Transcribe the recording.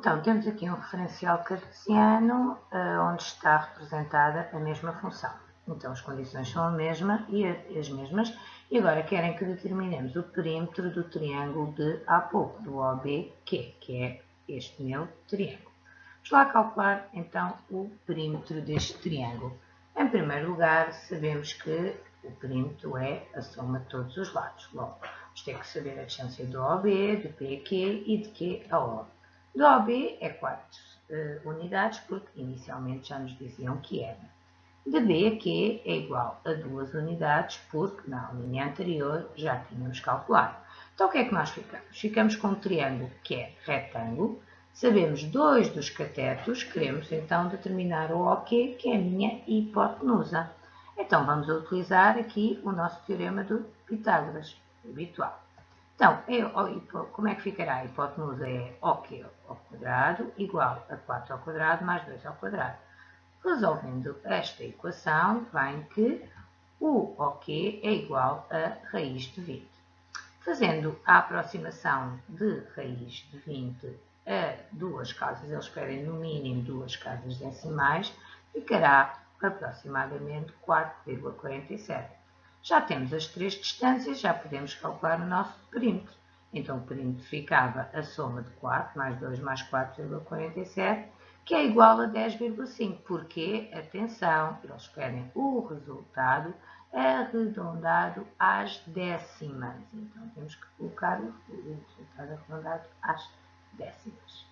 Então, temos aqui um referencial cartesiano uh, onde está representada a mesma função. Então, as condições são a mesma e as mesmas. E agora querem que determinemos o perímetro do triângulo de há pouco, do OBQ, que é este meu triângulo. Vamos lá calcular, então, o perímetro deste triângulo. Em primeiro lugar, sabemos que o perímetro é a soma de todos os lados. Logo, vamos ter que saber a distância do OB, do PQ e de Q a O. Do OB é 4 uh, unidades, porque inicialmente já nos diziam que era. De B a é igual a 2 unidades, porque na linha anterior já tínhamos calculado. Então o que é que nós ficamos? Ficamos com um triângulo que é retângulo, sabemos dois dos catetos, queremos então determinar o OQ, que é a minha hipotenusa. Então vamos utilizar aqui o nosso teorema do Pitágoras, habitual. Então, é, como é que ficará? A hipotenusa é ao quadrado igual a 4 ao quadrado mais 2 ao quadrado. Resolvendo esta equação, vem que o OK é igual a raiz de 20. Fazendo a aproximação de raiz de 20 a duas casas, eles pedem no mínimo duas casas decimais, ficará aproximadamente 4,47. Já temos as três distâncias, já podemos calcular o nosso perímetro. Então, o perímetro ficava a soma de 4 mais 2 mais 4,47, que é igual a 10,5. Porque, atenção, eles querem o resultado arredondado às décimas. Então, temos que colocar o resultado arredondado às décimas.